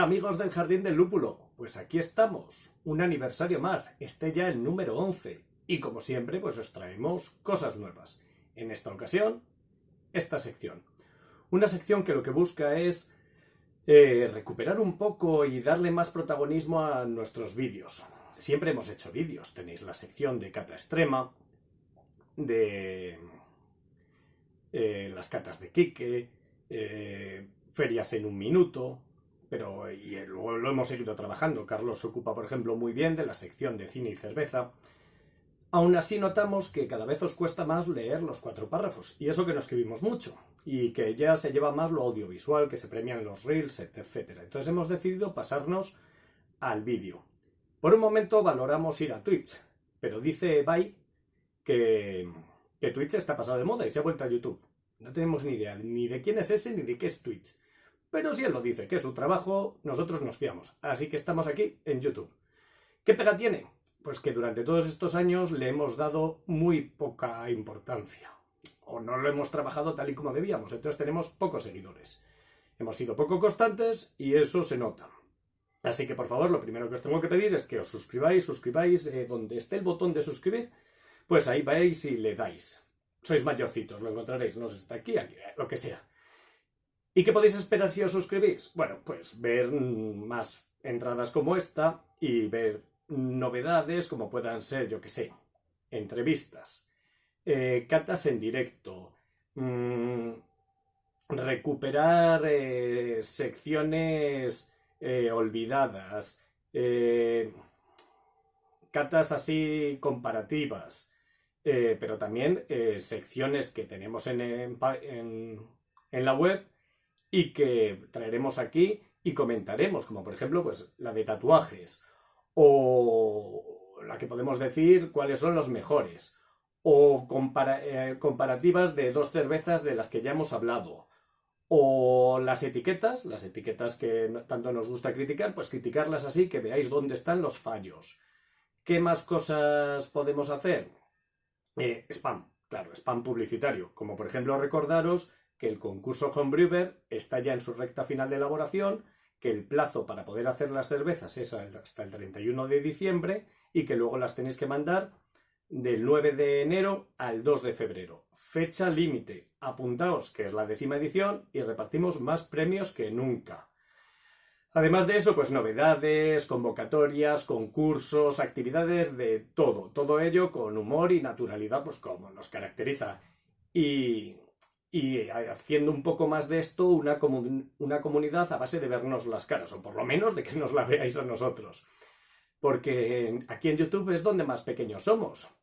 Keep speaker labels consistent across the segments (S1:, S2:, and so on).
S1: amigos del Jardín del Lúpulo, pues aquí estamos, un aniversario más, este ya el número 11, y como siempre pues os traemos cosas nuevas. En esta ocasión, esta sección. Una sección que lo que busca es eh, recuperar un poco y darle más protagonismo a nuestros vídeos. Siempre hemos hecho vídeos, tenéis la sección de cata extrema, de eh, las catas de Kike, eh, ferias en un minuto, pero y luego lo hemos seguido trabajando. Carlos se ocupa, por ejemplo, muy bien de la sección de cine y cerveza. Aún así notamos que cada vez os cuesta más leer los cuatro párrafos, y eso que no escribimos mucho, y que ya se lleva más lo audiovisual, que se premian los reels, etc. Entonces hemos decidido pasarnos al vídeo. Por un momento valoramos ir a Twitch, pero dice Bai que Twitch está pasado de moda y se ha vuelto a YouTube. No tenemos ni idea ni de quién es ese ni de qué es Twitch. Pero si él lo dice, que es su trabajo, nosotros nos fiamos. Así que estamos aquí en YouTube. ¿Qué pega tiene? Pues que durante todos estos años le hemos dado muy poca importancia. O no lo hemos trabajado tal y como debíamos. Entonces tenemos pocos seguidores. Hemos sido poco constantes y eso se nota. Así que por favor, lo primero que os tengo que pedir es que os suscribáis, suscribáis eh, donde esté el botón de suscribir, pues ahí vais y le dais. Sois mayorcitos, lo encontraréis, no sé, está aquí, aquí, lo que sea. ¿Y qué podéis esperar si os suscribís? Bueno, pues ver más entradas como esta y ver novedades como puedan ser, yo que sé, entrevistas, eh, catas en directo, mm, recuperar eh, secciones eh, olvidadas, catas así comparativas, pero también secciones que tenemos en, en la web y que traeremos aquí y comentaremos, como por ejemplo pues la de tatuajes o la que podemos decir cuáles son los mejores o eh, comparativas de dos cervezas de las que ya hemos hablado o las etiquetas, las etiquetas que tanto nos gusta criticar, pues criticarlas así que veáis dónde están los fallos. ¿Qué más cosas podemos hacer? Eh, spam, claro, spam publicitario, como por ejemplo recordaros que el concurso Homebrewer está ya en su recta final de elaboración, que el plazo para poder hacer las cervezas es hasta el 31 de diciembre y que luego las tenéis que mandar del 9 de enero al 2 de febrero. Fecha límite. Apuntaos que es la décima edición y repartimos más premios que nunca. Además de eso, pues novedades, convocatorias, concursos, actividades de todo. Todo ello con humor y naturalidad, pues como nos caracteriza. Y y haciendo un poco más de esto una, una comunidad a base de vernos las caras, o por lo menos de que nos la veáis a nosotros. Porque aquí en YouTube es donde más pequeños somos.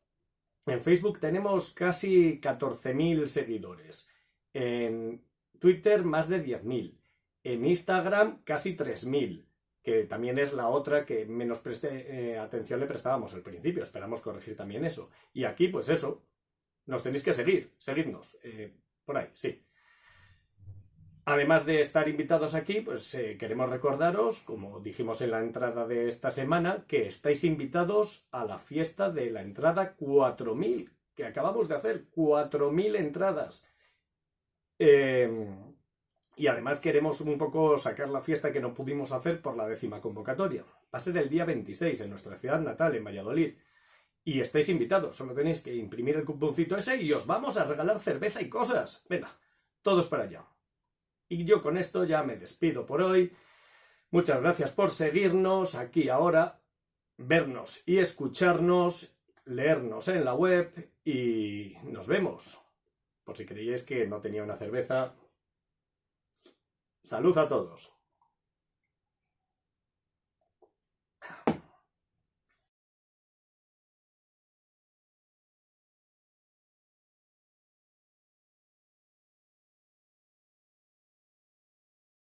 S1: En Facebook tenemos casi 14.000 seguidores. En Twitter más de 10.000. En Instagram casi 3.000, que también es la otra que menos eh, atención le prestábamos al principio. Esperamos corregir también eso. Y aquí, pues eso, nos tenéis que seguir, seguidnos. Eh, por ahí, sí. Además de estar invitados aquí, pues eh, queremos recordaros, como dijimos en la entrada de esta semana, que estáis invitados a la fiesta de la entrada 4000, que acabamos de hacer, 4000 entradas. Em, y además queremos un poco sacar la fiesta que no pudimos hacer por la décima convocatoria. Va a ser el día 26 en nuestra ciudad natal, en Valladolid. Y estáis invitados, solo tenéis que imprimir el cuponcito ese y os vamos a regalar cerveza y cosas. Venga, todos para allá. Y yo con esto ya me despido por hoy. Muchas gracias por seguirnos aquí ahora, vernos y escucharnos, leernos en la web y nos vemos. Por si creíais que no tenía una cerveza. Salud a todos.